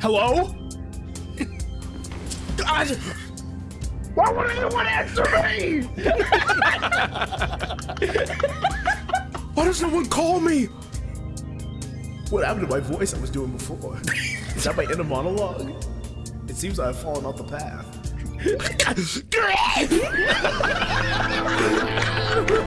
Hello? God. Why would anyone answer me? Why does no one call me? What happened to my voice I was doing before? Is that my inner monologue? It seems I've fallen off the path.